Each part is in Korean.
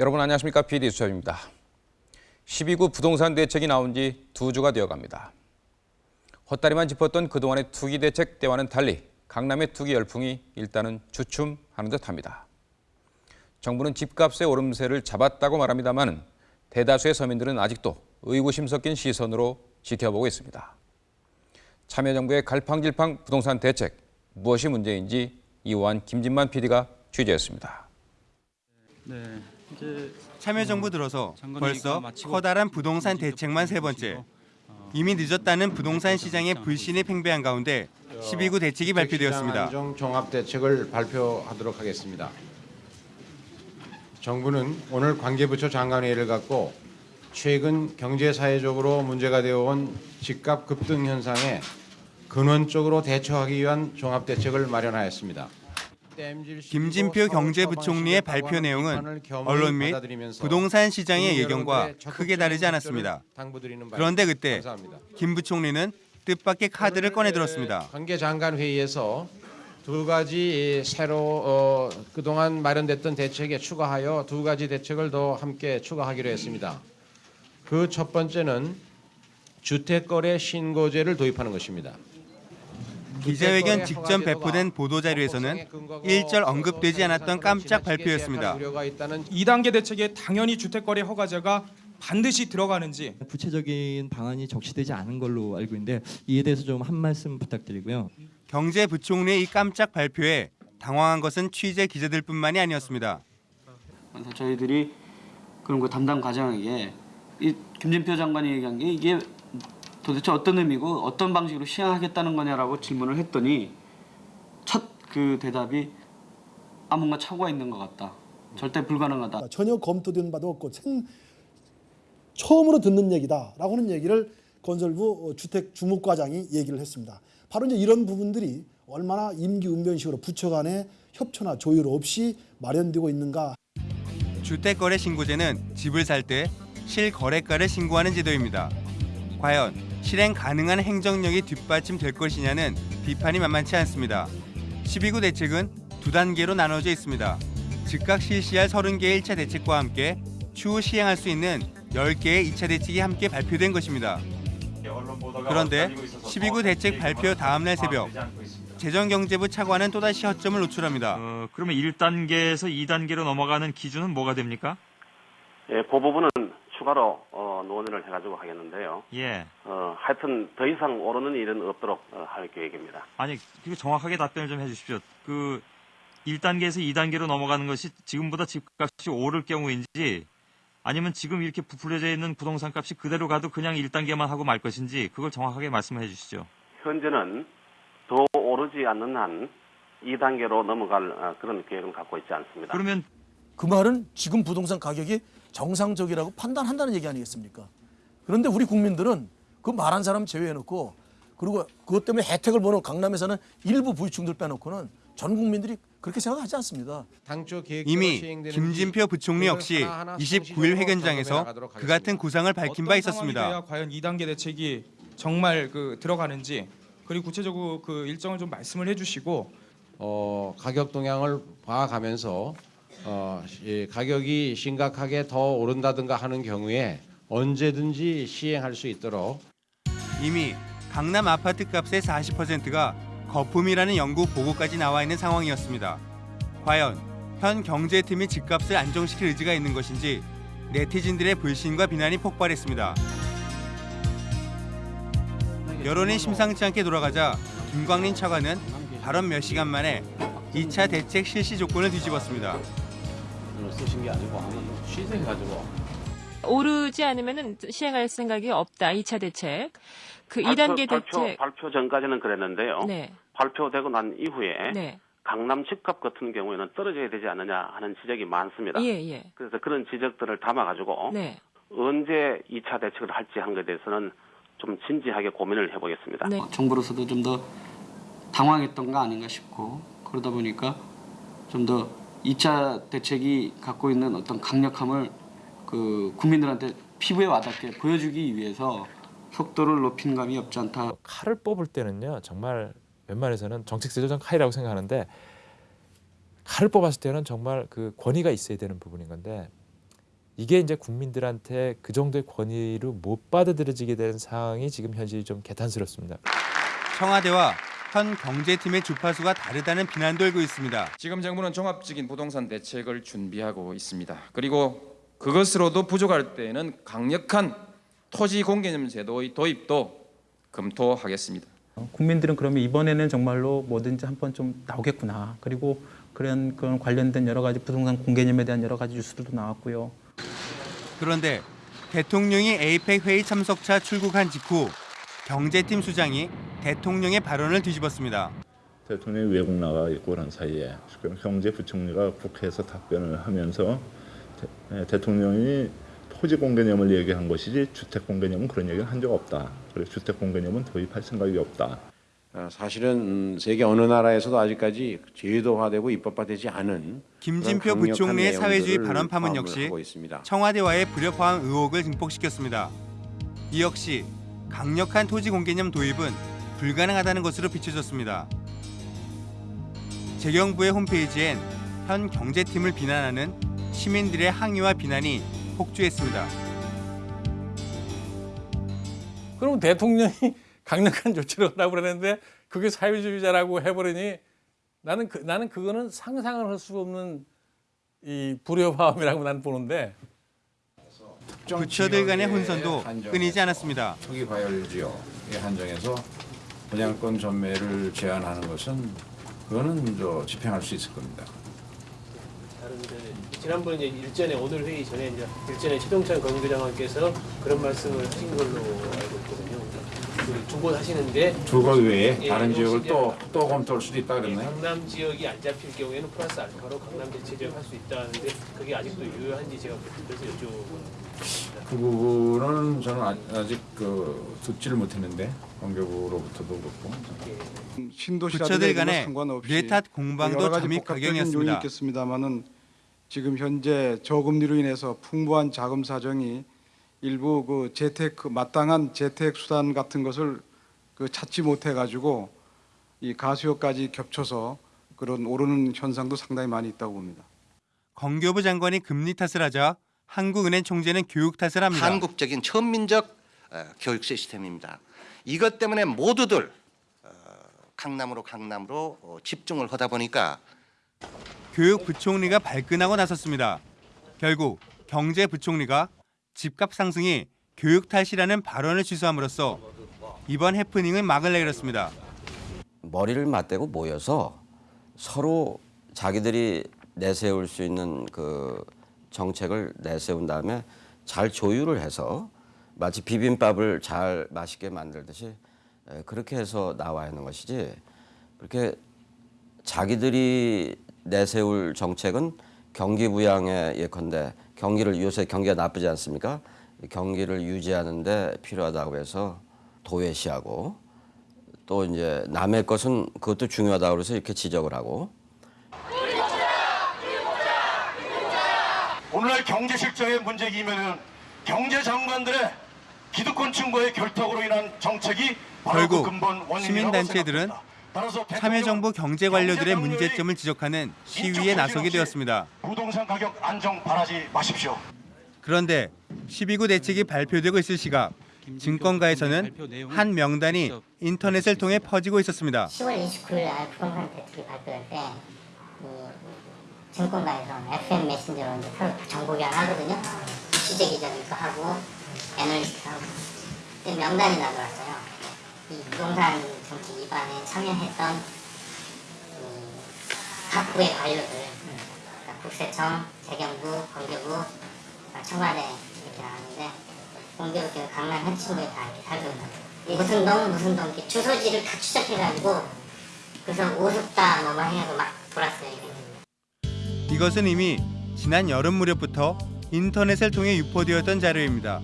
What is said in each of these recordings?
여러분 안녕하십니까 PD 수첩입니다. 12구 부동산 대책이 나온 지 두 주가 되어갑니다. 헛다리만 짚었던 그동안의 투기 대책 때와는 달리 강남의 투기 열풍이 일단은 주춤하는 듯합니다. 정부는 집값의 오름세를 잡았다고 말합니다만 대다수의 서민들은 아직도 의구심 섞인 시선으로 지켜보고 있습니다. 참여정부의 갈팡질팡 부동산 대책 무엇이 문제인지 이호한 김진만 PD가 취재했습니다. 네. 이제 참여정부 들어서 벌써 커다란 부동산 대책만 세 번째. 이미 늦었다는 부동산 시장의 불신이 팽배한 가운데 12구 대책이 발표되었습니다. 안정 종합 대책을 발표하도록 하겠습니다. 정부는 오늘 관계부처 장관회의를 갖고 최근 경제 사회적으로 문제가 되어온 집값 급등 현상에 근원적으로 대처하기 위한 종합 대책을 마련하였습니다. 김진표 경제부총리의 발표 내용은 언론 및 부동산 시장의 예견과 크게 다르지 않았습니다. 그런데 그때 김 부총리는 뜻밖의 카드를 꺼내 들었습니다. 관계 장관 회의에서 두 가지 새로 어, 그동안 마련됐던 대책에 추가하여 두 가지 대책을 더 함께 추가하기로 했습니다. 그 첫 번째는 주택거래 신고제를 도입하는 것입니다. 기자회견 직전 배포된 보도자료에서는 일절 언급되지 않았던 깜짝 발표였습니다. 우려가 있다는 2단계 대책에 당연히 주택거래 허가제가 반드시 들어가는지 구체적인 방안이 적시되지 않은 걸로 알고 있는데 이에 대해서 좀 한 말씀 부탁드리고요. 경제부총리의 이 깜짝 발표에 당황한 것은 취재 기자들뿐만이 아니었습니다. 그래서 저희들이 그런 거 담당 과장에게 이 김진표 장관이 얘기한 게 이게 도대체 어떤 의미고 어떤 방식으로 시행하겠다는 거냐라고 질문을 했더니 첫 그 대답이 아 뭔가 착오가 있는 것 같다. 절대 불가능하다. 전혀 검토된 바도 없고 생, 처음으로 듣는 얘기다라고 하는 얘기를 건설부 주택 주무과장이 얘기를 했습니다. 바로 이제 이런 부분들이 얼마나 임기응변식으로 부처 간의 협조나 조율 없이 마련되고 있는가 주택거래 신고제는 집을 살 때 실거래가를 신고하는 제도입니다. 과연 실행 가능한 행정력이 뒷받침될 것이냐는 비판이 만만치 않습니다. 12구 대책은 두 단계로 나눠져 있습니다. 즉각 실시할 30개의 1차 대책과 함께 추후 시행할 수 있는 10개의 2차 대책이 함께 발표된 것입니다. 그런데 12구 대책 발표 다음 날 새벽 재정경제부 차관은 또다시 허점을 노출합니다. 어, 그러면 1단계에서 2단계로 넘어가는 기준은 뭐가 됩니까? 예, 그 부분은 추가로 어, 논의를 해가지고 하겠는데요. 예. 어, 하여튼 더 이상 오르는 일은 없도록 어, 할 계획입니다. 아니, 그 정확하게 답변을 좀 해주십시오. 그 1단계에서 2단계로 넘어가는 것이 지금보다 집값이 오를 경우인지 아니면 지금 이렇게 부풀려져 있는 부동산 값이 그대로 가도 그냥 1단계만 하고 말 것인지 그걸 정확하게 말씀해 주시죠. 현재는 더 오르지 않는 한 2단계로 넘어갈 어, 그런 계획은 갖고 있지 않습니다. 그러면 그 말은 지금 부동산 가격이 정상적이라고 판단한다는 얘기 아니겠습니까? 그런데 우리 국민들은 그 말한 사람 제외해놓고 그리고 그것 때문에 혜택을 보는 강남에서는 일부 부유층들 빼놓고는 전 국민들이 그렇게 생각하지 않습니다. 이미 김진표 부총리 역시 29일 회견장에서 그 같은 구상을 밝힌 바 어떤 있었습니다. 과연 2단계 대책이 정말 그 들어가는지 그리고 구체적으로 그 일정을 좀 말씀을 해주시고 어, 가격 동향을 봐가면서 어, 이 가격이 심각하게 더 오른다든가 하는 경우에 언제든지 시행할 수 있도록 이미 강남 아파트 값의 40%가 거품이라는 연구 보고까지 나와 있는 상황이었습니다. 과연 현 경제팀이 집값을 안정시킬 의지가 있는 것인지 네티즌들의 불신과 비난이 폭발했습니다. 여론이 심상치 않게 돌아가자 김광린 차관은 발언 몇 시간 만에 2차 대책 실시 조건을 뒤집었습니다. 쓰신 게 아니고 한번 취재해가지고 오르지 않으면 시행할 생각이 없다. 2차 대책. 그 발표, 2단계 발표, 대책. 발표 전까지는 그랬는데요. 네. 발표되고 난 이후에 네. 강남 집값 같은 경우에는 떨어져야 되지 않느냐 하는 지적이 많습니다. 예, 예. 그래서 그런 지적들을 담아가지고 네. 언제 2차 대책을 할지 한 것에 대해서는 좀 진지하게 고민을 해보겠습니다. 네. 정부로서도 좀 더 당황했던 거 아닌가 싶고 그러다 보니까 좀더 2차 대책이 갖고 있는 어떤 강력함을 그 국민들한테 피부에 와닿게 보여주기 위해서 속도를 높인 감이 없지 않다. 칼을 뽑을 때는요 정말 웬만해서는 정책세조정 칼이라고 생각하는데 칼을 뽑았을 때는 정말 그 권위가 있어야 되는 부분인 건데 이게 이제 국민들한테 그 정도의 권위를 못 받아들여지게 되는 상황이 지금 현실이 좀 개탄스럽습니다. 청와대와 현 경제팀의 주파수가 다르다는 비난도 일고 있습니다. 지금 정부는 종합적인 부동산 대책을 준비하고 있습니다. 그리고 그것으로도 부족할 때에는 강력한 토지 공개념 제도의 도입도 검토하겠습니다. 국민들은 그러면 이번에는 정말로 뭐든지 한 번 좀 나오겠구나. 그리고 그런 그런 관련된 여러 가지 부동산 공개념에 대한 여러 가지 뉴스들도 나왔고요. 그런데 대통령이 에이펙 회의 참석차 출국한 직후 경제팀 수장이 대통령의 발언을 뒤집었습니다. 대통령이 외국 나가 있고 그런 사이에 경제부총리가 국회에서 답변을 하면서 대, 대통령이 토지 공개념을 얘기한 것이지 주택 공개념은 그런 얘기를 한 적 없다. 그리고 주택 공개념은 도입할 생각이 없다. 어, 사실은 음, 세계 어느 나라에서도 아직까지 제도화되고 입법화되지 않은 김진표 부총리의 사회주의 발언 파문 역시. 청와대와의 불협화음 의혹을 증폭시켰습니다. 이 역시 강력한 토지 공개념 도입은 불가능하다는 것으로 비춰졌습니다. 재경부의 홈페이지엔 현 경제팀을 비난하는 시민들의 항의와 비난이 폭주했습니다. 그럼 대통령이 강력한 조치를 하라고 그러는데 그게 사회주의자라고 해버리니 나는 그, 나는 그거는 상상을 할 수 없는 이 불협화음이라고 나는 보는데 부처들 간의 혼선도 끊이지 않았습니다. 투기 과열 지역에 한정해서 분양권 전매를 제한하는 것은 그거는 저 집행할 수 있을 겁니다. 지난번 이제 일전에 오늘 회의 전에 이제 일전에 최동찬 건의장관께서 그런 말씀을 하신 걸로 알고 있거든요. 두곳 하시는데 두곳 외에 예, 다른 지역을 혹시 또 검토할 수도 있다 예, 그랬나요? 강남 지역이 안 잡힐 경우에는 플러스 알파로 강남 대체 지역 할 수 있다는데 그게 아직도 유효한지 제가 그래서 여쭤보는 그 부분은 저는 아- 아직 그 듣지를 못했는데 관계부로부터도 그렇고 부처들 간의 뇌탓 공방도 잠입 가경이었습니다. 있겠습니다만은 지금 현재 저금리로 인해서 풍부한 자금 사정이 일부 그 재택 그 마땅한 재택 수단 같은 것을 그 찾지 못해 가지고 이 가수요까지 겹쳐서 그런 오르는 현상도 상당히 많이 있다고 봅니다. 건교부 장관이 금리 탓을 하자 한국은행 총재는 교육 탓을 합니다. 한국적인 천민적 어, 교육 시스템입니다. 이것 때문에 모두들 어, 강남으로 강남으로 어, 집중을 하다 보니까 교육부총리가 발끈하고 나섰습니다. 결국 경제부총리가 집값 상승이 교육 탓이라는 발언을 취소함으로써 이번 해프닝은 막을 내렸습니다. 머리를 맞대고 모여서 서로 자기들이 내세울 수 있는 그 정책을 내세운 다음에 잘 조율을 해서 마치 비빔밥을 잘 맛있게 만들듯이 에, 그렇게 해서 나와야 하는 것이지 그렇게 자기들이 내세울 정책은 경기 부양에 예컨대 경기를 요새 경기가 나쁘지 않습니까? 경기를 유지하는 데 필요하다고 해서 도외시하고 또 이제 남의 것은 그것도 중요하다고 해서 이렇게 지적을 하고 오늘날 경제 실정의 문제이면은 경제 장관들의 기득권 층과의 결탁으로 인한 정책이 그 결국 근본 원인이라고 시민단체들은 참여정부 경제 관료들의 문제점을 지적하는 시위에 나서게 되었습니다. 부동산 가격 안정 바라지 마십시오. 그런데 12구 대책이 발표되고 있을 시각 증권가에서는 한 명단이 인터넷을 통해 퍼지고 있었습니다. 10월 29일 날 부동산 대책이 발표될 때 이, 증권가에서 FM 메신저로 이제 서로 정보 교환 하거든요. 취재 기자들도 하고 애널리스트 하고 근데 명단이 나들어왔어요. 이 부동산 정책 위반에 참여했던 이 각부의 관료들 그러니까 국세청, 재경부, 건교부, 청와대 이렇게 나왔는데 공교롭게 강남 현친구에 다 이렇게 살고 있는. 무슨 동 무슨 동 이렇게 주소지를 다 추적해가지고 그래서 오습다 뭐뭐 해서 막 돌았어요. 이게. 이것은 이미 지난 여름 무렵부터 인터넷을 통해 유포되었던 자료입니다.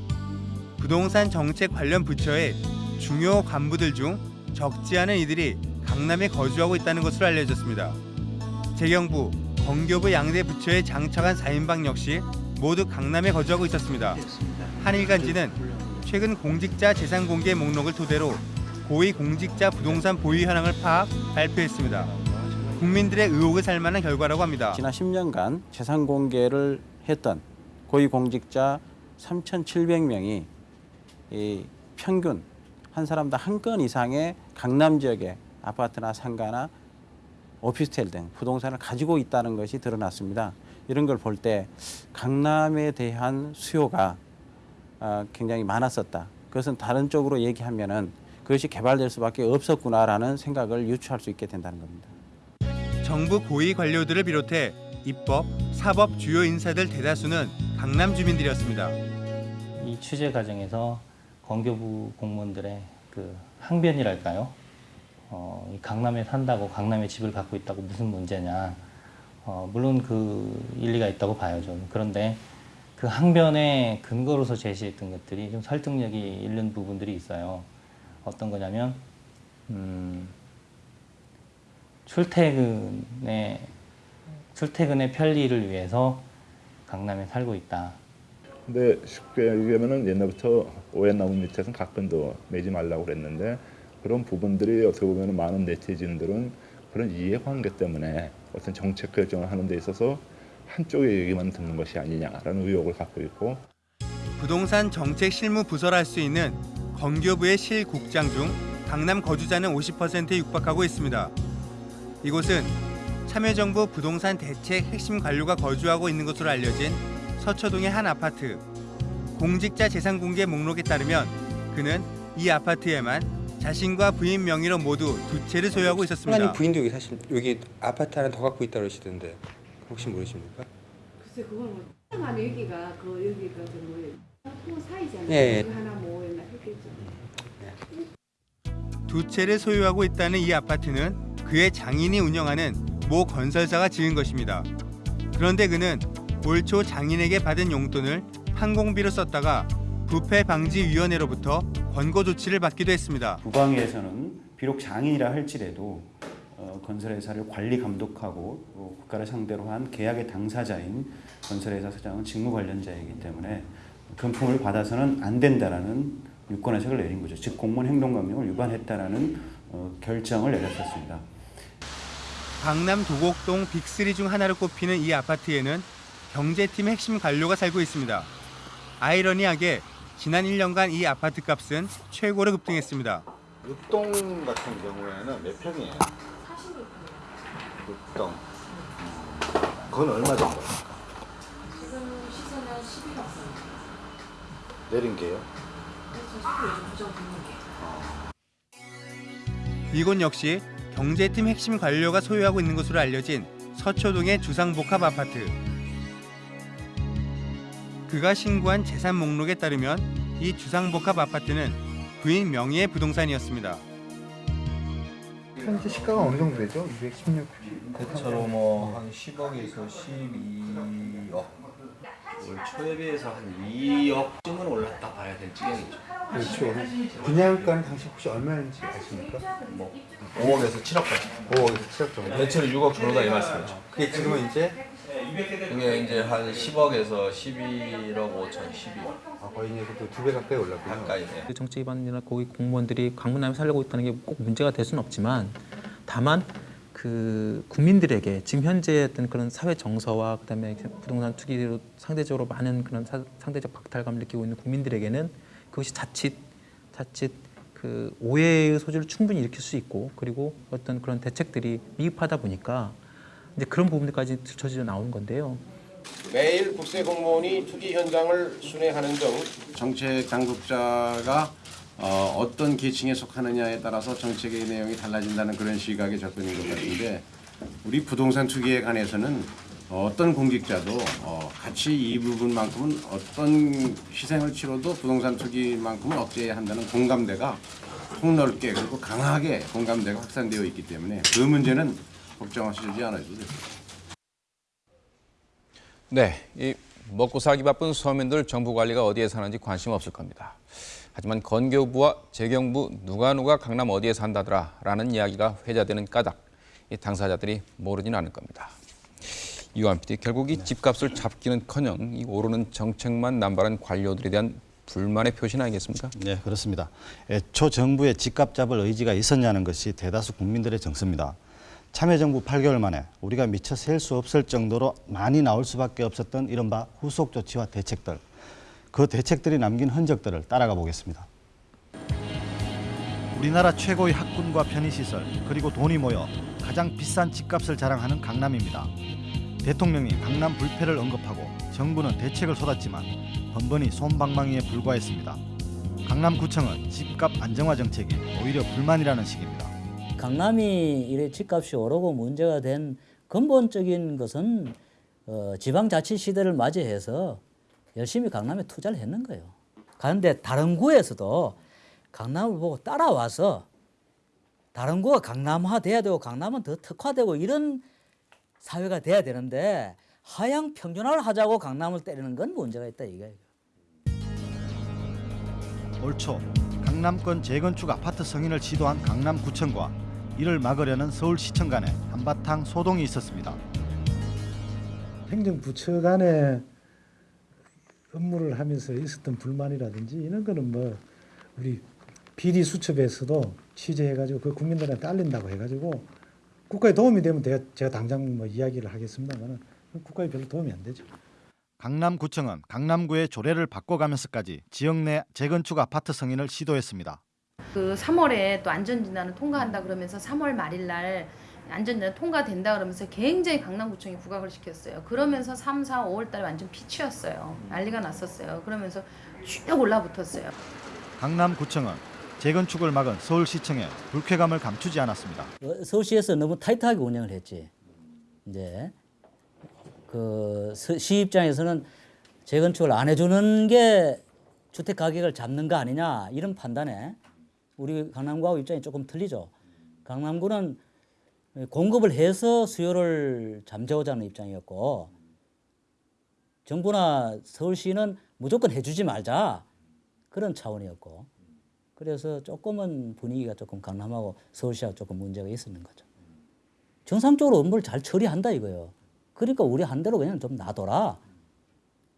부동산 정책 관련 부처의 중요 간부들 중 적지 않은 이들이 강남에 거주하고 있다는 것으로 알려졌습니다. 재경부, 건교부 양대 부처에 장착한 4인방 역시 모두 강남에 거주하고 있었습니다. 한일간지는 최근 공직자 재산 공개 목록을 토대로 고위 공직자 부동산 보유 현황을 파악, 발표했습니다. 국민들의 의혹을 살만한 결과라고 합니다. 지난 10년간 재산 공개를 했던 고위공직자 3,700명이 이 평균 한 사람당 한 건 이상의 강남 지역의 아파트나 상가나 오피스텔 등 부동산을 가지고 있다는 것이 드러났습니다. 이런 걸 볼 때 강남에 대한 수요가 아, 굉장히 많았었다. 그것은 다른 쪽으로 얘기하면 은 그것이 개발될 수밖에 없었구나라는 생각을 유추할 수 있게 된다는 겁니다. 정부 고위 관료들을 비롯해 입법, 사법 주요 인사들 대다수는 강남 주민들이었습니다. 이 취재 과정에서 건교부 공무원들의 그 항변이랄까요? 어, 이 강남에 산다고 강남에 집을 갖고 있다고 무슨 문제냐? 어, 물론 그 일리가 있다고 봐요, 저는. 그런데 그 항변의 근거로서 제시했던 것들이 좀 설득력이 있는 부분들이 있어요. 어떤 거냐면 음, 출퇴근의 출퇴근의 편리를 위해서 강남에 살고 있다. 근데 쉽게 얘기하면은 옛날부터 오얏나무 밑에서는 각본도 매지 말라고 그랬는데 그런 부분들이 어떻게 보면 많은 네티즌들은 그런 이해관계 때문에 어떤 정책 결정을 하는 데 있어서 한쪽의 얘기만 듣는 것이 아니냐라는 의혹을 갖고 있고 부동산 정책 실무 부서를 할수 있는 건교부의 실국장 중 강남 거주자는 50%에 육박하고 있습니다. 이곳은 참여정부 부동산 대책 핵심 관료가 거주하고 있는 것으로 알려진 서초동의 한 아파트. 공직자 재산 공개 목록에 따르면 그는 이 아파트에만 자신과 부인 명의로 모두 두 채를 소유하고 있었습니다. 하나님 부인도 여기 사실 여기 아파트 하나 더 갖고 있다 그러시던데 혹시 모르십니까? 글쎄 그건 뭐 하면 여기가 그 여기가 그 뭐예요? 그 사이잖아요. 예, 예. 그 하나 뭐 했나 했겠죠. 두 채를 소유하고 있다는 이 아파트는 그의 장인이 운영하는 모 건설사가 지은 것입니다. 그런데 그는 올 초 장인에게 받은 용돈을 항공비로 썼다가 부패 방지 위원회로부터 권고 조치를 받기도 했습니다. 국방위에서는 비록 장인이라 할지라도 어, 건설회사를 관리 감독하고 또 국가를 상대로 한 계약의 당사자인 건설회사 사장은 직무 관련자이기 때문에 금품을 받아서는 안 된다라는 유권해석을 내린 거죠. 즉 공무원 행동강령을 위반했다라는 어, 결정을 내렸었습니다. 강남 도곡동 빅3 중 하나로 꼽히는 이 아파트에는 경제팀 핵심 관료가 살고 있습니다. 아이러니하게 지난 1년간 이 아파트 값은 최고로 급등했습니다. 육동 같은 경우에는 몇 평이에요? 육동. 그건 얼마 정도? 지금 시세는 11억 선. 내린 게요? 듣는 게. 이곳 역시 경제팀 핵심 관료가 소유하고 있는 것으로 알려진 서초동의 주상복합 아파트. 그가 신고한 재산 목록에 따르면 이 주상복합 아파트는 부인 명의의 부동산이었습니다. 현재 시가가 어느 정도 되죠? 216. 대체로 뭐한 10억에서 12억. 올 초에 비해서 한 2억쯤은 올랐다 봐야 될 지경이죠. 그렇죠. 분양가는 당시 혹시 얼마인지 아십니까? 뭐 5억에서 7억까지. 5억에서 7억 정도. 대체로 6억 정도다 이 말씀이죠. 그게 지금은 이제 이게 이제 한 10억에서 11억 5천, 12억. 아, 거의 이제 두배 가까이 올랐군요. 가까이. 네. 그 정치 위반이나 거기 공무원들이 강남에 살고 있다는 게 꼭 문제가 될 수는 없지만 다만 그 국민들에게 지금 현재 어떤 그런 사회 정서와 그다음에 부동산 투기로 상대적으로 많은 그런 사- 상대적 박탈감을 느끼고 있는 국민들에게는 그것이 자칫 자칫 그 오해의 소지를 충분히 일으킬 수 있고 그리고 어떤 그런 대책들이 미흡하다 보니까 이제 그런 부분들까지 들춰져 나오는 건데요. 매일 국세 공무원이 투기 현장을 순회하는 등 정책 당국자가 어, 어떤 계층에 속하느냐에 따라서 정책의 내용이 달라진다는 그런 시각의 접근인 것 같은데 우리 부동산 투기에 관해서는 어떤 공직자도 어, 같이 이 부분만큼은 어떤 희생을 치러도 부동산 투기만큼은 억제해야 한다는 공감대가 폭넓게 그리고 강하게 공감대가 확산되어 있기 때문에 그 문제는 걱정하시지 않아도 됩니다. 네, 이 먹고 살기 바쁜 서민들 정부 관리가 어디에 사는지 관심 없을 겁니다. 하지만 건교부와 재경부 누가 누가 강남 어디에 산다더라 라는 이야기가 회자되는 까닭 이 당사자들이 모르지는 않을 겁니다. 이완 PD 결국 이 집값을 잡기는커녕 이 오르는 정책만 남발한 관료들에 대한 불만의 표신 아니겠습니까? 네, 그렇습니다. 애초 정부의 집값 잡을 의지가 있었냐는 것이 대다수 국민들의 정서입니다. 참여정부 8개월 만에 우리가 미처 셀 수 없을 정도로 많이 나올 수밖에 없었던 이른바 후속 조치와 대책들, 그 대책들이 남긴 흔적들을 따라가 보겠습니다. 우리나라 최고의 학군과 편의시설 그리고 돈이 모여 가장 비싼 집값을 자랑하는 강남입니다. 대통령이 강남 불패를 언급하고 정부는 대책을 쏟았지만 번번이 솜방망이에 불과했습니다. 강남구청은 집값 안정화 정책이 오히려 불만이라는 식입니다. 강남이 이래 집값이 오르고 문제가 된 근본적인 것은 어, 지방자치 시대를 맞이해서 열심히 강남에 투자를 했는 거예요. 그런데 다른 구에서도 강남을 보고 따라와서 다른 구가 강남화 돼야 되고 강남은 더 특화되고 이런 사회가 돼야 되는데 하향 평준화를 하자고 강남을 때리는 건 문제가 있다 이거예요. 올초 강남권 재건축 아파트 승인을 시도한 강남구청과 이를 막으려는 서울시청 간에 한바탕 소동이 있었습니다. 행정부처 간에 업무를 하면서 있었던 불만이라든지 이런 거는 뭐 우리 비리 수첩에서도 취재해가지고 그 국민들한테 알린다고 해가지고 국가에 도움이 되면 제가, 제가 당장 뭐 이야기를 하겠습니다만은 국가에 별로 도움이 안 되죠. 강남구청은 강남구의 조례를 바꿔가면서까지 지역 내 재건축 아파트 승인을 시도했습니다. 그 3월에 또 안전진단을 통과한다 그러면서 3월 말일 날 안전진단 통과된다 그러면서 굉장히 강남구청이 부각을 시켰어요. 그러면서 3, 4, 5월 달에 완전 피치였어요. 난리가 났었어요. 그러면서 쭉 올라붙었어요. 강남구청은 재건축을 막은 서울시청에 불쾌감을 감추지 않았습니다. 어, 서울시에서 너무 타이트하게 운영을 했지. 이제 그시 입장에서는 재건축을 안 해주는 게 주택 가격을 잡는 거 아니냐 이런 판단에 우리 강남구하고 입장이 조금 틀리죠. 강남구는 공급을 해서 수요를 잠재우자는 입장이었고 정부나 서울시는 무조건 해주지 말자 그런 차원이었고 그래서 조금은 분위기가 조금 강남하고 서울시하고 조금 문제가 있었는 거죠. 정상적으로 업무를 잘 처리한다 이거예요. 그러니까 우리 한 대로 그냥 좀 놔둬라.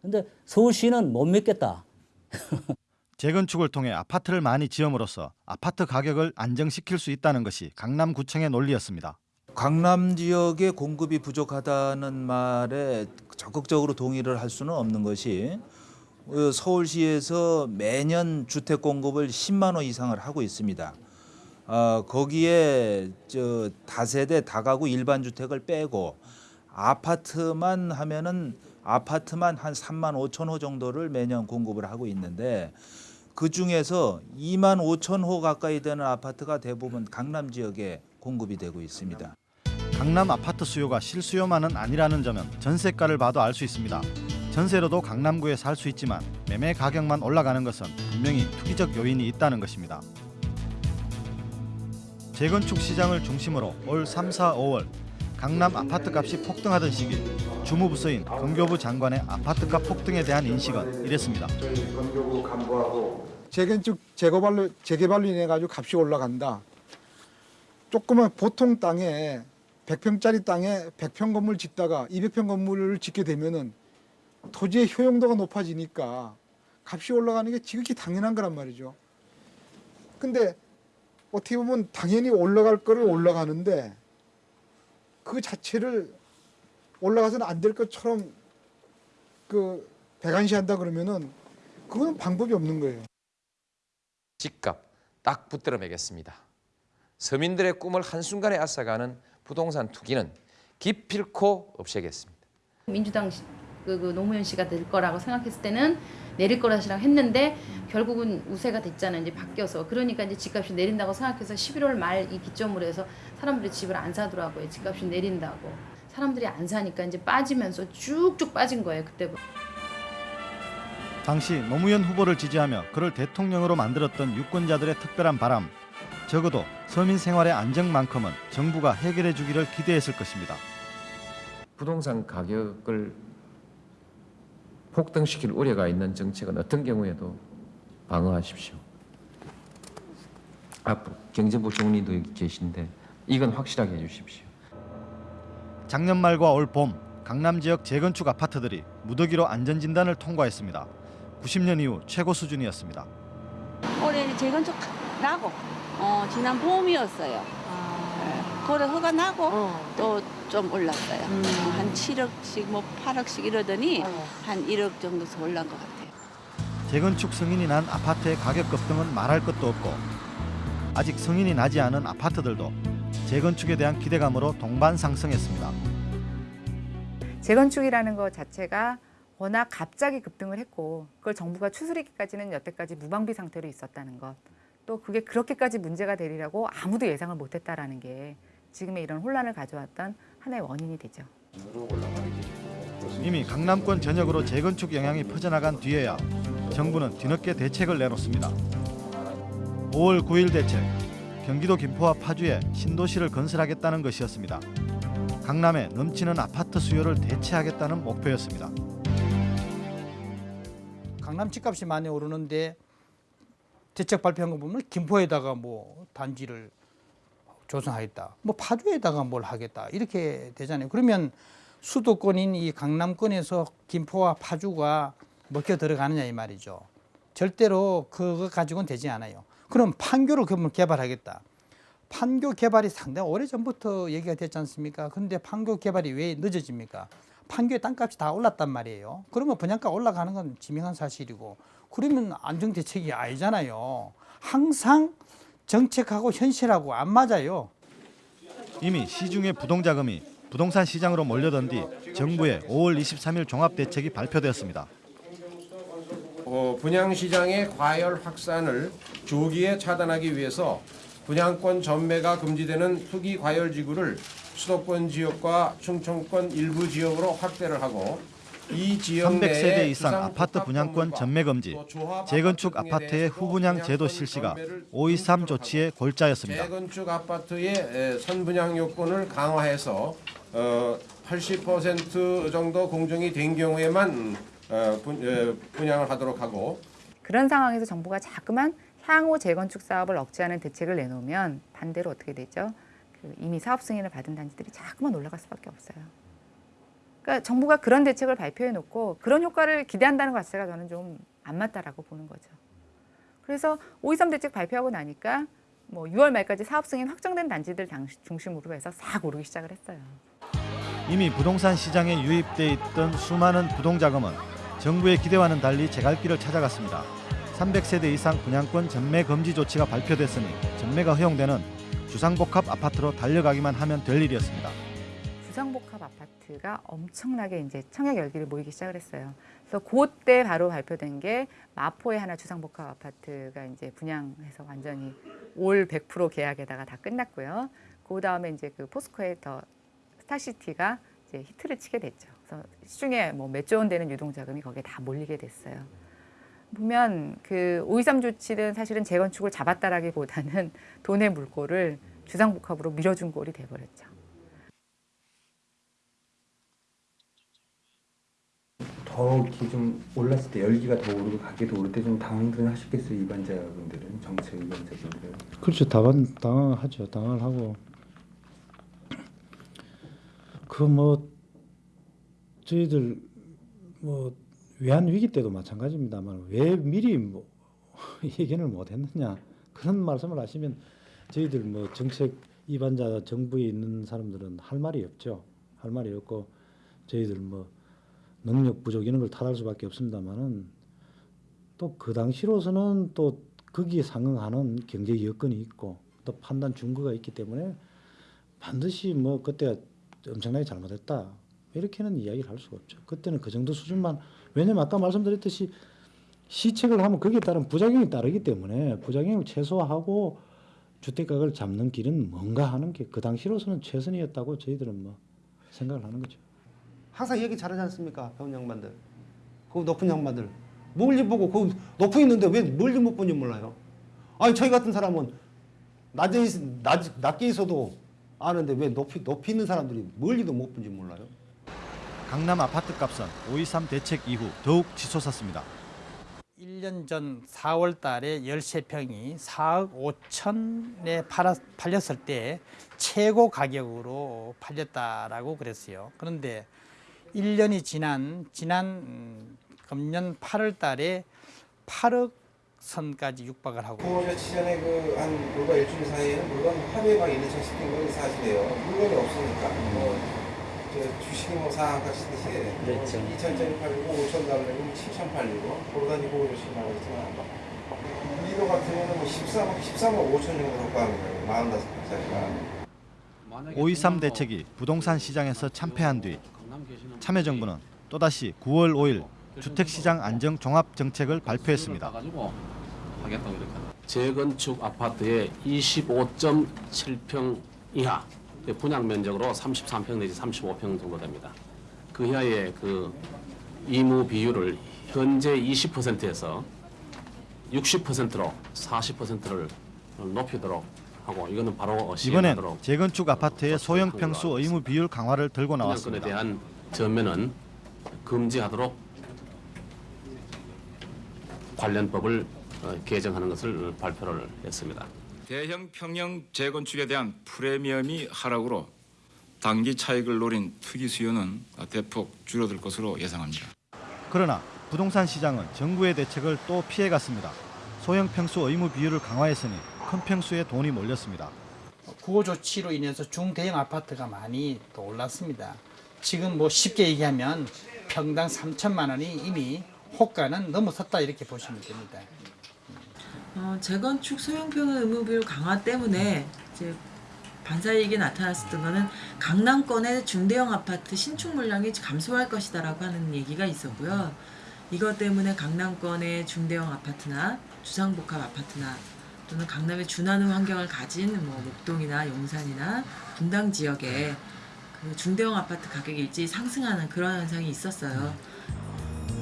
근데 서울시는 못 믿겠다. 재건축을 통해 아파트를 많이 지음으로써 아파트 가격을 안정시킬 수 있다는 것이 강남구청의 논리였습니다. 강남 지역의 공급이 부족하다는 말에 적극적으로 동의를 할 수는 없는 것이 어, 서울시에서 매년 주택 공급을 10만 호 이상을 하고 있습니다. 어, 거기에 저 다세대 다가구 일반 주택을 빼고 아파트만 하면은 아파트만 한 3만 5천 호 정도를 매년 공급을 하고 있는데 그 중에서 2만 5천 호 가까이 되는 아파트가 대부분 강남 지역에 공급이 되고 있습니다. 강남 아파트 수요가 실수요만은 아니라는 점은 전세가를 봐도 알 수 있습니다. 전세로도 강남구에 살 수 있지만 매매 가격만 올라가는 것은 분명히 투기적 요인이 있다는 것입니다. 재건축 시장을 중심으로 올 3, 4, 5월 강남 아파트 값이 폭등하던 시기 주무부서인 건교부 장관의 아파트값 폭등에 대한 인식은 이랬습니다. 건교부 간부하고 재건축 재개발로 재개발로 인해 가지고 값이 올라간다. 조그만 보통 땅에 100평짜리 땅에 100평 건물 짓다가 200평 건물을 짓게 되면은 토지의 효용도가 높아지니까 값이 올라가는 게 지극히 당연한 거란 말이죠. 근데 어떻게 보면 당연히 올라갈 거를 올라가는데 그 자체를 올라가서는 안 될 것처럼 그 배관시한다 그러면은 그건 방법이 없는 거예요. 집값 딱 붙들어 매겠습니다. 서민들의 꿈을 한순간에 앗아가는 부동산 투기는 기필코 없애겠습니다. 민주당 시- 그, 그 노무현 씨가 될 거라고 생각했을 때는 내릴 거라시라고 했는데 결국은 우세가 됐잖아요. 이제 바뀌어서 그러니까 이제 집값이 내린다고 생각해서 11월 말 이 기점으로 해서 사람들이 집을 안 사더라고요. 집값이 내린다고 사람들이 안 사니까 이제 빠지면서 쭉쭉 빠진 거예요. 그때부터. 당시 노무현 후보를 지지하며 그를 대통령으로 만들었던 유권자들의 특별한 바람 적어도 서민 생활의 안정만큼은 정부가 해결해 주기를 기대했을 것입니다. 부동산 가격을 폭등시킬 우려가 있는 정책은 어떤 경우에도 방어하십시오. 앞으로 경제부 총리도 여기 계신데 이건 확실하게 해주십시오. 작년 말과 올 봄 강남 지역 재건축 아파트들이 무더기로 안전진단을 통과했습니다. 90년 이후 최고 수준이었습니다. 올해는 재건축 나고 어, 지난 봄이었어요. 고래 허가 나고 어. 또좀 올랐어요. 음. 어, 한 7억씩 뭐 8억씩 이러더니 어. 한 1억 정도 올란 것 같아요. 재건축 승인이 난 아파트의 가격 급등은 말할 것도 없고 아직 승인이 나지 않은 아파트들도 재건축에 대한 기대감으로 동반 상승했습니다. 재건축이라는 것 자체가 워낙 갑자기 급등을 했고 그걸 정부가 추스리기까지는 여태까지 무방비 상태로 있었다는 것. 또 그게 그렇게까지 문제가 되리라고 아무도 예상을 못했다라는 게 지금의 이런 혼란을 가져왔던 하나의 원인이 되죠. 이미 강남권 전역으로 재건축 영향이 퍼져나간 뒤에야 정부는 뒤늦게 대책을 내놓습니다. 5월 9일 대책, 경기도 김포와 파주에 신도시를 건설하겠다는 것이었습니다. 강남에 넘치는 아파트 수요를 대체하겠다는 목표였습니다. 강남 집값이 많이 오르는데 대책 발표한 거 보면 김포에다가 뭐 단지를 조성하겠다. 뭐 파주에다가 뭘 하겠다. 이렇게 되잖아요. 그러면 수도권인 이 강남권에서 김포와 파주가 먹혀 들어가느냐 이 말이죠. 절대로 그거 가지고는 되지 않아요. 그럼 판교를 그러면 개발하겠다. 판교 개발이 상당히 오래전부터 얘기가 됐지 않습니까? 근데 판교 개발이 왜 늦어집니까? 판교의 땅값이 다 올랐단 말이에요. 그러면 분양가 올라가는 건 지명한 사실이고 그러면 안정 대책이 아니잖아요. 항상 정책하고 현실하고 안 맞아요. 이미 시중의 부동자금이 부동산 시장으로 몰려든 뒤 정부의 5월 23일 종합대책이 발표되었습니다. 어, 분양시장의 과열 확산을 조기에 차단하기 위해서 분양권 전매가 금지되는 투기 과열 지구를 수도권 지역과 충청권 일부 지역으로 확대를 하고 이 지역 300세대 내에 이상 아파트 분양권 전매 금지, 재건축 아파트의 후분양 제도 실시가 523 조치의 골자였습니다. 재건축 아파트의 에, 선분양 요건을 강화해서 어, 80% 정도 공정이 된 경우에만 어, 분, 분양을 하도록 하고 그런 상황에서 정부가 자꾸만 향후 재건축 사업을 억제하는 대책을 내놓으면 반대로 어떻게 되죠? 그 이미 사업 승인을 받은 단지들이 자꾸만 올라갈 수밖에 없어요. 그러니까 정부가 그런 대책을 발표해 놓고 그런 효과를 기대한다는 것 자체가 저는 좀 안 맞다라고 보는 거죠. 그래서 523 대책 발표하고 나니까 뭐 6월 말까지 사업 승인 확정된 단지들 당- 중심으로 해서 싹 오르기 시작을 했어요. 이미 부동산 시장에 유입돼 있던 수많은 부동자금은 정부의 기대와는 달리 제갈길을 찾아갔습니다. 300세대 이상 분양권 전매 금지 조치가 발표됐으니 전매가 허용되는 주상복합 아파트로 달려가기만 하면 될 일이었습니다. 주상복합 아파트 가 엄청나게 이제 청약 열기를 모이기 시작을 했어요. 그래서 그때 바로 발표된 게 마포의 하나 주상복합 아파트가 이제 분양해서 완전히 올 100% 계약에다가 다 끝났고요. 그 다음에 이제 그 포스코의 더 스타시티가 이제 히트를 치게 됐죠. 그래서 시중에 뭐 몇 조 원 되는 유동 자금이 거기에 다 몰리게 됐어요. 보면 그 523 조치는 사실은 재건축을 잡았다라기보다는 돈의 물꼬를 주상복합으로 밀어준 꼴이 돼버렸죠. 더 이렇게 좀 올랐을 때 열기가 더 오르고 가격도 오를 때 좀 당황들 하셨겠어요 입안자 분들은 정책 입안자분들은 그렇죠. 당황 당황하죠. 당황을 하고 그 뭐 저희들 뭐 외환 위기 때도 마찬가지입니다만 왜 미리 뭐 예견을 못했느냐 그런 말씀을 하시면 저희들 뭐 정책 입안자 정부에 있는 사람들은 할 말이 없죠. 할 말이 없고 저희들 뭐 능력 부족 이런 걸 탓할 수밖에 없습니다만은 또 그 당시로서는 또 거기에 상응하는 경제 여건이 있고 또 판단 준거가 있기 때문에 반드시 뭐 그때 엄청나게 잘못했다 이렇게는 이야기를 할 수가 없죠. 그때는 그 정도 수준만 왜냐면 아까 말씀드렸듯이 시책을 하면 거기에 따른 부작용이 따르기 때문에 부작용을 최소화하고 주택가격을 잡는 길은 뭔가 하는 게 그 당시로서는 최선이었다고 저희들은 뭐 생각을 하는 거죠. 항상 얘기 잘하지 않습니까? 배운 양반들. 그 높은 양반들. 멀리 보고 그 높은 있는데 왜 멀리 못 보는지 몰라요. 아니 저희 같은 사람은 낮에 있, 낮, 낮게 있어도 아는데 왜 높이 높이 있는 사람들이 멀리도 못 본지 몰라요. 강남 아파트 값은 523 대책 이후 더욱 치솟았습니다. 1년 전 4월 달에 13평이 4억 5천에 팔렸을 때 최고 가격으로 팔렸다라고 그랬어요. 그런데 1년이 지난 지난 음, 금년 8월 달에 8억 선까지 육박을 하고 구호조 치전에 그한 불과 일주일 사이에는 물건 막 1, 2천씩 뛴건 사실이에요. 물건이 없으니까. 뭐, 저 주식이 뭐 상한가씩 듯이 그렇죠. 2천짜리 팔리고 5천 달러면 7천 팔리고 그러다 이제 구호조씩 나오겠지만 리더 같은 경우는 뭐 13억, 13억 5천 정도 효과하는 거예요. 45살짜리가. 5.23 대책이 부동산 시장에서 참패한 뒤 참여정부는 또다시 9월 5일 주택시장 안정 종합 정책을 발표했습니다. 재건축 아파트의 25.7평 이하 분양 면적으로 33평 내지 35평 정도 됩니다. 그 이하의 그 이무 비율을 현재 20%에서 60%로 40%를 높이도록 하고 이거는 바로 이번엔 시행하도록 재건축 아파트의 소형 평수 의무 비율 강화를 들고 나왔습니다. 대한 전면은 금지하도록 관련법을 어, 개정하는 것을 발표를 했습니다. 대형 평형 재건축에 대한 프리미엄이 하락으로 단기 차익을 노린 투기 수요는 대폭 줄어들 것으로 예상합니다. 그러나 부동산 시장은 정부의 대책을 또 피해갔습니다. 소형 평수 의무 비율을 강화했으니 큰 평수에 돈이 몰렸습니다. 구호 조치로 인해서 중대형 아파트가 많이 또 올랐습니다. 지금 뭐 쉽게 얘기하면 평당 3천만 원이 이미 호가는 넘어섰다 이렇게 보시면 됩니다. 어, 재건축 소형평 의무 비율 강화 때문에 이제 반사이익이 나타났었던 거는 강남권의 중대형 아파트 신축 물량이 감소할 것이다라고 하는 얘기가 있었고요. 이것 때문에 강남권의 중대형 아파트나 주상복합 아파트나 또는 강남의 준하는 환경을 가진 뭐 목동이나 용산이나 분당 지역에 그 중대형 아파트 가격이 일찍 상승하는 그런 현상이 있었어요.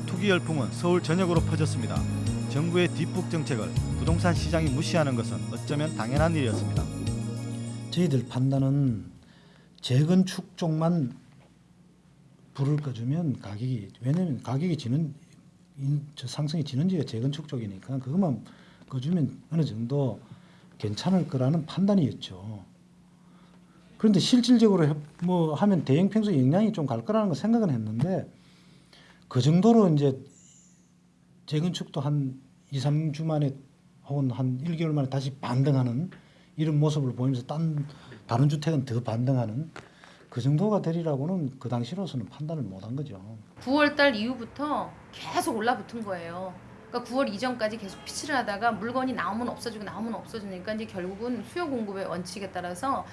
투기 열풍은 서울 전역으로 퍼졌습니다. 정부의 뒷북 정책을 부동산 시장이 무시하는 것은 어쩌면 당연한 일이었습니다. 저희들 판단은 재건축 쪽만 불을 꺼주면 가격이 왜냐면 가격이 지는 상승이 지는지가 재건축 쪽이니까 그것만 꺼주면 어느 정도 괜찮을 거라는 판단이었죠. 그런데 실질적으로 해- 뭐 하면 대형 평수 영향이 좀 갈 거라는 거 생각은 했는데 그 정도로 이제 재건축도 한 2, 3주 만에 혹은 한 1개월 만에 다시 반등하는 이런 모습을 보이면서 딴 다른 주택은 더 반등하는 그 정도가 되리라고는 그 당시로서는 판단을 못 한 거죠. 9월 달 이후부터 계속 올라붙은 거예요. 그러니까 9월 이전까지 계속 피치를 하다가 물건이 나오면 없어지고 나오면 없어지니까 이제 결국은 수요 공급의 원칙에 따라서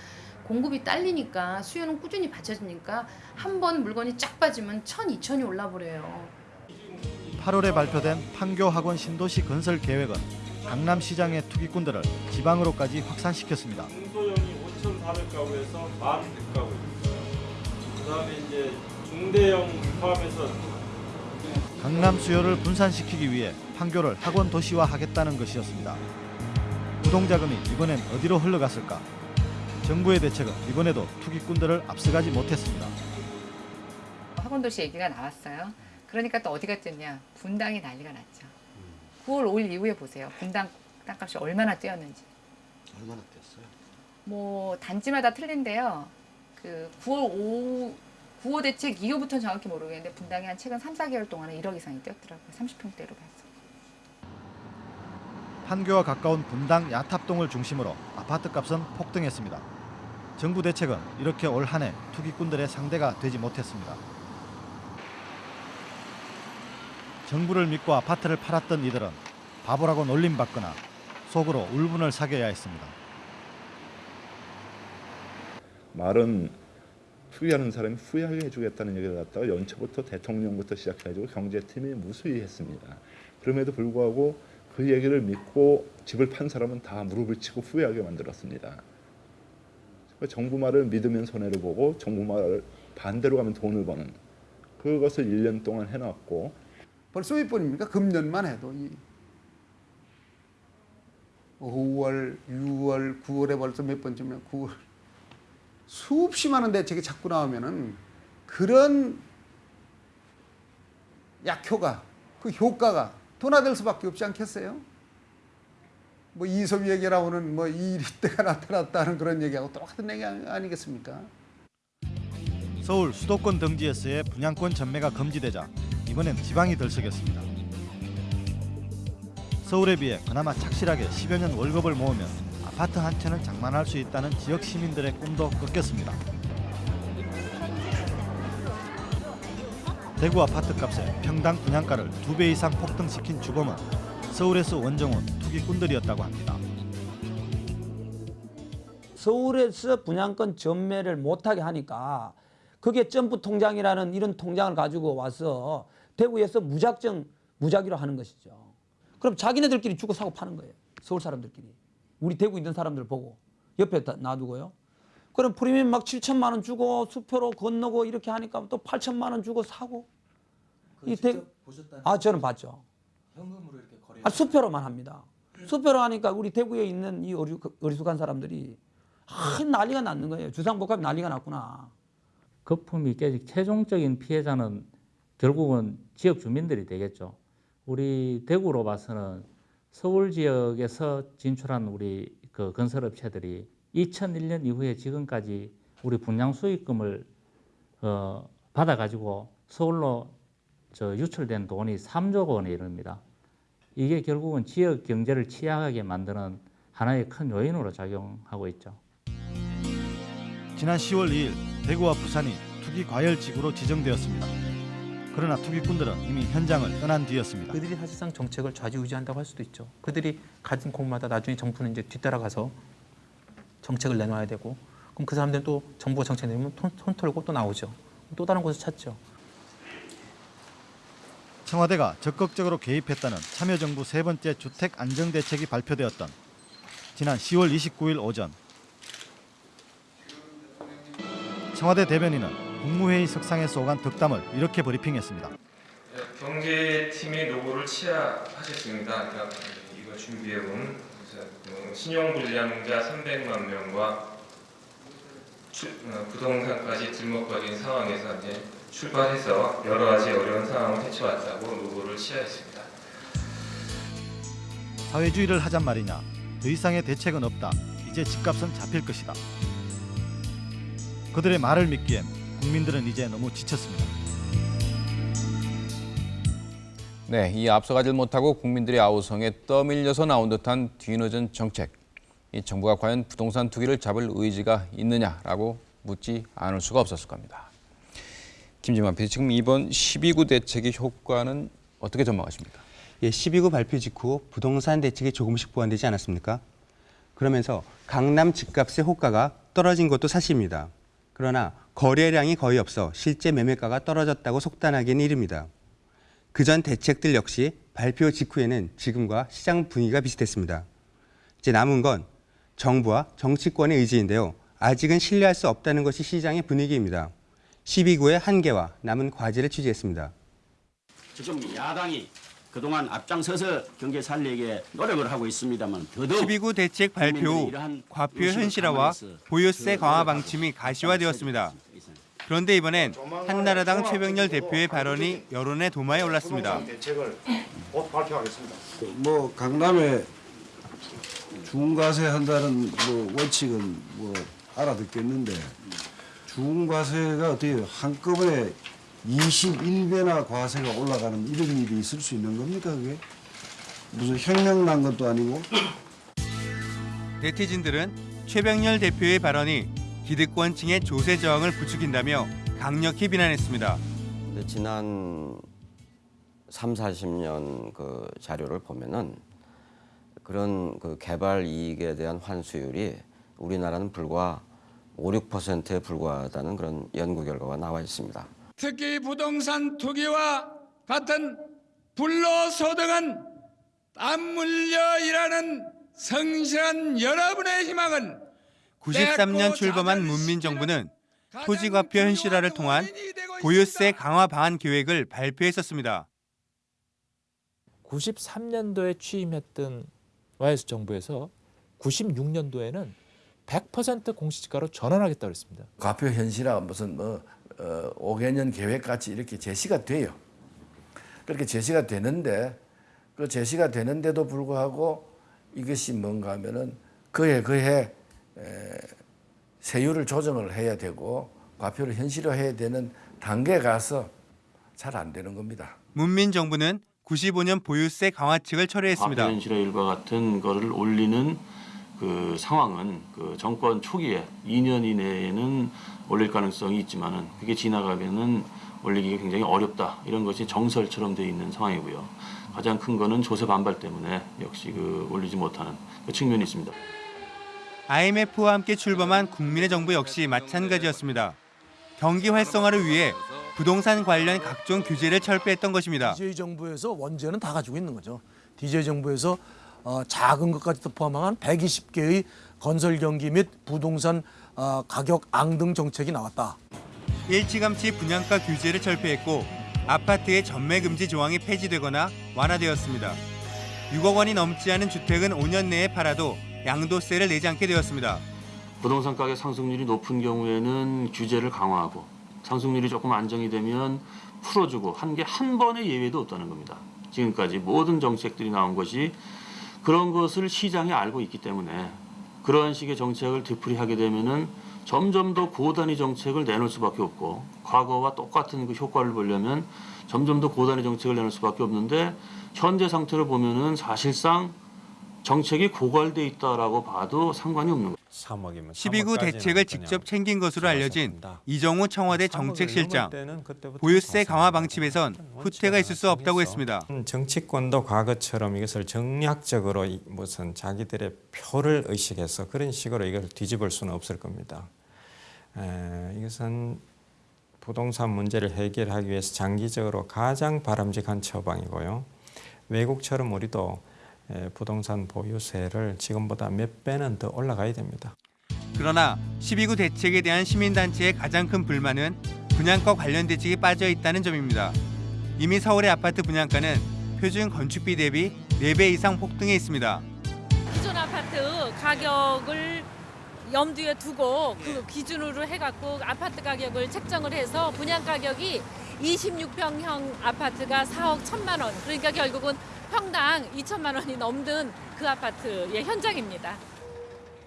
공급이 딸리니까 수요는 꾸준히 받쳐지니까 한 번 물건이 쫙 빠지면 천, 이천이 올라버려요. 8월에 발표된 판교 학원 신도시 건설 계획은 강남 시장의 투기꾼들을 지방으로까지 확산시켰습니다. 중소형이 5,400가구에서 1,100가구. 그 다음에 이제 중대형 포함해서 강남 수요를 분산시키기 위해 판교를 학원 도시화하겠다는 것이었습니다. 부동자금이 이번엔 어디로 흘러갔을까? 정부의 대책은 이번에도 투기꾼들을 앞서가지 못했습니다. 학원 도시 얘기가 나왔어요. 그러니까 또 어디가 뛰었냐? 분당이 난리가 났죠. 9월 5일 이후에 보세요. 분당 땅값이 얼마나 뛰었는지. 얼마나 뛰었어요? 뭐 단지마다 틀린데요. 그 9월 5 9호 대책 이후부터는 정확히 모르겠는데 분당이 한 최근 3, 4개월 동안에 1억 이상이 뛰었더라고요. 30평대로 봐서. 판교와 가까운 분당 야탑동을 중심으로 아파트 값은 폭등했습니다. 정부 대책은 이렇게 올 한 해 투기꾼들의 상대가 되지 못했습니다. 정부를 믿고 아파트를 팔았던 이들은 바보라고 놀림받거나 속으로 울분을 사겨야 했습니다. 말은 투기하는 사람이 후회하게 해주겠다는 얘기를 갖다가 연초부터 대통령부터 시작해가지고 경제팀이 무수히 했습니다. 그럼에도 불구하고 그 얘기를 믿고 집을 판 사람은 다 무릎을 치고 후회하게 만들었습니다. 정부 말을 믿으면 손해를 보고 정부 말을 반대로 가면 돈을 버는 그것을 1년 동안 해놨고 벌써 몇 번입니까? 금년만 해도 이 5월, 6월, 9월에 벌써 몇 번쯤이야? 9월 수없이 많은 대책이 자꾸 나오면은 그런 약효가 그 효과가 둔화될 수밖에 없지 않겠어요? 뭐 이솝 얘기 나오는 뭐 이리때가 나타났다는 그런 얘기하고 똑같은 얘기 아니겠습니까? 서울 수도권 등지에서의 분양권 전매가 금지되자 이번엔 지방이 들썩였습니다. 서울에 비해 그나마 착실하게 10여 년 월급을 모으면 아파트 한 채는 장만할 수 있다는 지역 시민들의 꿈도 꺾였습니다. 대구 아파트 값에 평당 분양가를 두배 이상 폭등시킨 주범은 서울에서 원정온 투기꾼들이었다고 합니다. 서울에서 분양권 전매를 못하게 하니까 그게 점프 통장이라는 이런 통장을 가지고 와서 대구에서 무작정 무작위로 하는 것이죠. 그럼 자기네들끼리 주고 사고 파는 거예요. 서울 사람들끼리. 우리 대구 있는 사람들 보고 옆에 다 놔두고요. 그럼 프리미엄 막 7천만 원 주고 수표로 건너고 이렇게 하니까 또 8천만 원 주고 사고. 이 대구 아 저는 봤죠. 현금으로 이렇게 거래. 아, 수표로만 합니다. 수표로 하니까 우리 대구에 있는 이 어리, 어리숙한 사람들이 아, 난리가 났는 거예요. 주상복합이 난리가 났구나. 거품이 깨지 최종적인 피해자는 결국은 지역 주민들이 되겠죠. 우리 대구로 봐서는 서울 지역에서 진출한 우리 그 건설업체들이 2001년 이후에 지금까지 우리 분양 수익금을 어, 받아가지고 서울로 저 유출된 돈이 3조 원에 이릅니다. 이게 결국은 지역 경제를 취약하게 만드는 하나의 큰 요인으로 작용하고 있죠. 지난 10월 2일 대구와 부산이 투기 과열 지구로 지정되었습니다. 그러나 투기꾼들은 이미 현장을 떠난 뒤였습니다. 그들이 사실상 정책을 좌지우지한다고 할 수도 있죠. 그들이 가진 공마다 나중에 정부는 이제 뒤따라가서 정책을 내놔야 되고 그럼 그 사람들은 또 정부가 정책 내면 손, 손 털고 또 나오죠. 또 다른 곳을 찾죠. 청와대가 적극적으로 개입했다는 참여정부 세 번째 주택 안정 대책이 발표되었던 지난 10월 29일 오전 청와대 대변인은 국무회의 석상에서 오간 덕담을 이렇게 브리핑했습니다. 경제팀의 노고를 치하하셨습니다. 그러니까 이거 준비해온 신용불량자 300만 명과 출- 어, 부동산까지 들먹거린 상황에서 이제 출발해서 여러 가지 어려운 상황을 헤쳐왔다고 노고를 치하했습니다. 사회주의를 하잔 말이냐. 더 이상의 대책은 없다. 이제 집값은 잡힐 것이다. 그들의 말을 믿기엔 국민들은 이제 너무 지쳤습니다. 네, 이 앞서가질 못하고 국민들의 아우성에 떠밀려서 나온 듯한 뒤늦은 정책. 이 정부가 과연 부동산 투기를 잡을 의지가 있느냐라고 묻지 않을 수가 없었을 겁니다. 김지만 PD, 지금 이번 12구 대책의 효과는 어떻게 전망하십니까? 예, 12구 발표 직후 부동산 대책이 조금씩 보완되지 않았습니까? 그러면서 강남 집값의 호가가 떨어진 것도 사실입니다. 그러나 거래량이 거의 없어 실제 매매가가 떨어졌다고 속단하기는 이릅니다. 그전 대책들 역시 발표 직후에는 지금과 시장 분위기가 비슷했습니다. 이제 남은 건 정부와 정치권의 의지인데요. 아직은 신뢰할 수 없다는 것이 시장의 분위기입니다. 12구의 한계와 남은 과제를 취재했습니다. 지금 야당이 그동안 앞장서서 경제 살리기에 노력을 하고 있습니다만 더더욱 12구 대책 발표 후 과표 현실화와 보유세 강화 방침이 가시화되었습니다. 그런데 이번엔 한나라당 최병렬 대표의 발언이 여론의 도마에 올랐습니다. 대책을 곧 발표하겠습니다. 뭐 강남에 중과세 한다는 뭐 원칙은 뭐 알아듣겠는데 중과세가 어떻게 한꺼번에 21배나 과세가 올라가는 이런 일이 있을 수 있는 겁니까 그게? 무슨 혁명 난 것도 아니고 네티즌들은 최병렬 대표의 발언이 기득권층의 조세 저항을 부추긴다며 강력히 비난했습니다. 지난 3, 40년 그 자료를 보면은 그런 그 개발 이익에 대한 환수율이 우리나라는 불과 5, 6%에 불과하다는 그런 연구 결과가 나와 있습니다. 특히 부동산 투기와 같은 불로소득은 땀 흘려 일하는 성실한 여러분의 희망은 93년 출범한 문민정부는 토지과표 현실화를 통한 보유세 강화 방안 계획을 발표했었습니다. 93년도에 취임했던 YS 정부에서 96년도에는 100% 공시지가로 전환하겠다고 했습니다. 과표 현실화 무슨 뭐 어, 5개년 계획 같이 이렇게 제시가 돼요. 그렇게 제시가 되는데 그 제시가 되는데도 불구하고 이것이 뭔가 하면은 그해 그해 에, 세율을 조정을 해야 되고 과표를 현실화해야 되는 단계에 가서 잘 안 되는 겁니다. 문민 정부는 95년 보유세 강화 측을 철회했습니다. 현실의 일과 같은 거를 올리는 그 상황은 그 정권 초기에 2년 이내에는 올릴 가능성이 있지만은 그게 지나가면은 올리기가 굉장히 어렵다 이런 것이 정설처럼 되어 있는 상황이고요. 가장 큰 거는 조세 반발 때문에 역시 그 올리지 못하는 그 측면이 있습니다. IMF와 함께 출범한 국민의 정부 역시 마찬가지였습니다. 경기 활성화를 위해 부동산 관련 각종 규제를 철폐했던 것입니다. DJ 정부에서 원죄는 다 가지고 있는 거죠. DJ 정부에서 어, 작은 것까지도 포함한 120개의 건설 경기 및 부동산 어, 가격 앙등 정책이 나왔다. 일찌감치 분양가 규제를 철폐했고 아파트의 전매 금지 조항이 폐지되거나 완화되었습니다. 6억 원이 넘지 않은 주택은 5년 내에 팔아도 양도세를 내지 않게 되었습니다. 부동산 가격 상승률이 높은 경우에는 규제를 강화하고 상승률이 조금 안정이 되면 풀어주고 한 게 한 번의 예외도 없다는 겁니다. 지금까지 모든 정책들이 나온 것이 그런 것을 시장이 알고 있기 때문에 그러한 식의 정책을 되풀이하게 되면은 점점 더 고단위 정책을 내놓을 수밖에 없고 과거와 똑같은 그 효과를 보려면 점점 더 고단위 정책을 내놓을 수밖에 없는데 현재 상태를 보면은 사실상 정책이 고갈돼 있다라고 봐도 상관이 없는 거예요. 12구 대책을 직접 챙긴 것으로 알려진 이정우 청와대 정책실장. 보유세 강화 방침에선 후퇴가 있을 수 없다고 했습니다. 정치권도 과거처럼 이것을 정략적으로 이- 무슨 자기들의 표를 의식해서 그런 식으로 이걸 뒤집을 수는 없을 겁니다. 에, 이것은 부동산 문제를 해결하기 위해서 장기적으로 가장 바람직한 처방이고요. 외국처럼 우리도 에, 부동산 보유세를 지금보다 몇 배는 더 올라가야 됩니다. 그러나 12구 대책에 대한 시민단체의 가장 큰 불만은 분양가 관련 대책이 빠져 있다는 점입니다. 이미 서울의 아파트 분양가는 표준 건축비 대비 4배 이상 폭등해 있습니다. 기존 아파트 가격을 염두에 두고 그 기준으로 해갖고 아파트 가격을 책정을 해서 분양 가격이 26평형 아파트가 4억 1천만 원. 그러니까 결국은 평당 2천만 원이 넘는 그 아파트의 현장입니다.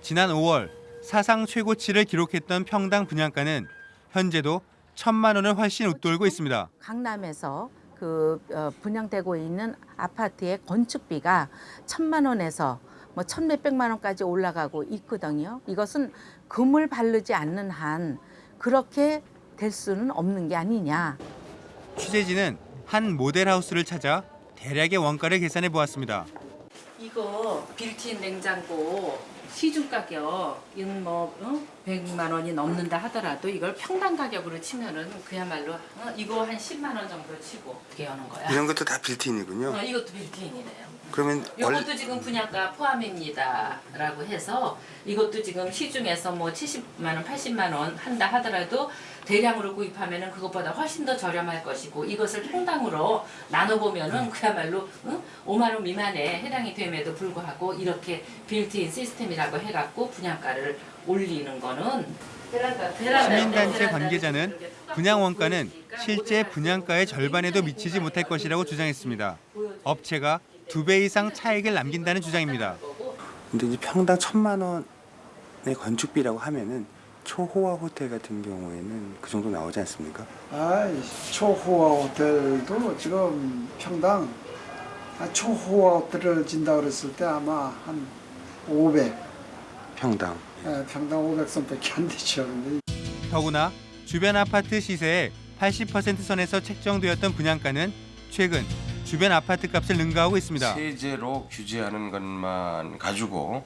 지난 5월 사상 최고치를 기록했던 평당 분양가는 현재도 천만 원을 훨씬 웃돌고 있습니다. 강남에서 그 어, 분양되고 있는 아파트의 건축비가 천만 원에서 뭐 천 몇백만 원까지 올라가고 있거든요. 이것은 금을 바르지 않는 한 그렇게 될 수는 없는 게 아니냐. 취재진은 한 모델하우스를 찾아 대략의 원가를 계산해 보았습니다. 이거 빌트인 냉장고 시중 가격은 뭐 어? 100만 원이 넘는다 하더라도 이걸 평당 가격으로 치면은 그야말로 어? 이거 한 10만 원 정도 치고 어떻게 하는 거야? 이런 것도 다 빌트인이군요. 어, 이것도 빌트인이네요. 그러면 이것도 지금 분양가 포함입니다라고 해서 이것도 지금 시중에서 뭐 70만 원, 80만 원 한다 하더라도 대량으로 구입하면은 그것보다 훨씬 더 저렴할 것이고 이것을 평당으로 나눠 보면은 그야말로 응? 5만 원 미만에 해당이 됨에도 불구하고 이렇게 빌트인 시스템이라고 해갖고 분양가를 올리는 거는 시민단체 관계자는 분양 원가는 실제 분양가의 절반에도 미치지 못할 것이라고 주장했습니다. 업체가 두 배 이상 차익을 남긴다는 주장입니다. 근데 이제 평당 천만 원의 건축비라고 하면은 초호화 호텔 같은 경우에는 그 정도 나오지 않습니까? 아이 초호화 호텔도 지금 평당 아, 초호화 호텔을 진다 그랬을 때 아마 한 500, 평당. 예, 평당 500선밖에 안 되죠. 근데 더구나 주변 아파트 시세의 80% 선에서 책정되었던 분양가는 최근 주변 아파트 값을 능가하고 있습니다. 세제로 규제하는 것만 가지고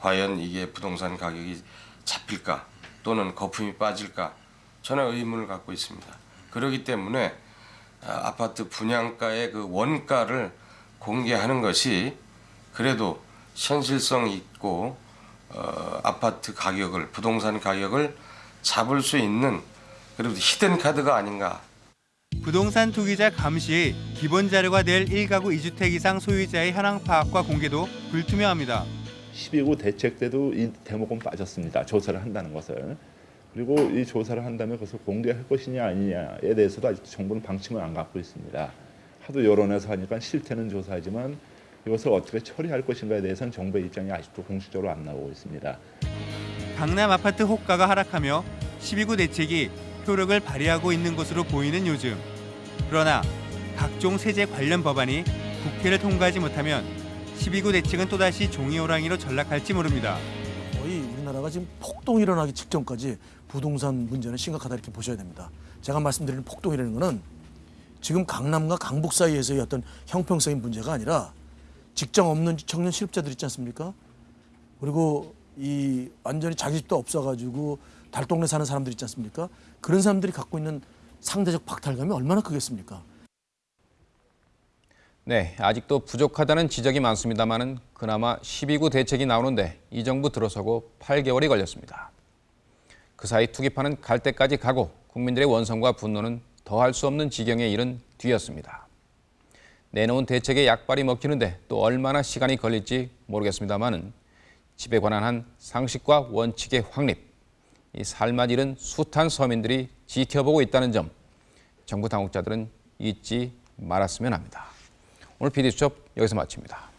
과연 이게 부동산 가격이 잡힐까 또는 거품이 빠질까 저는 의문을 갖고 있습니다. 그렇기 때문에 아, 아파트 분양가의 그 원가를 공개하는 것이 그래도 현실성 있고 어, 아파트 가격을 부동산 가격을 잡을 수 있는 그래도 히든 카드가 아닌가 부동산 투기자 감시의 기본 자료가 될 1가구 2주택 이상 소유자의 현황 파악과 공개도 불투명합니다. 12구 대책 때도 이 대목은 빠졌습니다. 조사를 한다는 것을. 그리고 이 조사를 한다면 그것을 공개할 것이냐 아니냐에 대해서도 아직 정부는 방침을 안 갖고 있습니다. 하도 여론에서 하니까 실태는 조사하지만 이것을 어떻게 처리할 것인가에 대해서는 정부의 입장이 아직도 공식적으로 안 나오고 있습니다. 강남 아파트 호가가 하락하며 12구 대책이 효력을 발휘하고 있는 것으로 보이는 요즘. 그러나 각종 세제 관련 법안이 국회를 통과하지 못하면 12구 대책은 또다시 종이호랑이로 전락할지 모릅니다. 거의 우리나라가 지금 폭동이 일어나기 직전까지 부동산 문제는 심각하다 이렇게 보셔야 됩니다. 제가 말씀드리는 폭동이라는 거는 지금 강남과 강북 사이에서의 어떤 형평성인 문제가 아니라 직장 없는 청년 실업자들 있지 않습니까? 그리고 이 완전히 자기 집도 없어가지고 달동네 사는 사람들 있지 않습니까? 그런 사람들이 갖고 있는 상대적 박탈감이 얼마나 크겠습니까? 네, 아직도 부족하다는 지적이 많습니다만은 그나마 12구 대책이 나오는데 이 정부 들어서고 8개월이 걸렸습니다. 그 사이 투기파는 갈 때까지 가고 국민들의 원성과 분노는 더할 수 없는 지경에 이른 뒤였습니다. 내놓은 대책의 약발이 먹히는데 또 얼마나 시간이 걸릴지 모르겠습니다만은 집에 관한 한 상식과 원칙의 확립, 이 삶맛 잃은 숱한 서민들이 지켜보고 있다는 점 정부 당국자들은 잊지 말았으면 합니다. 오늘 PD수첩 여기서 마칩니다.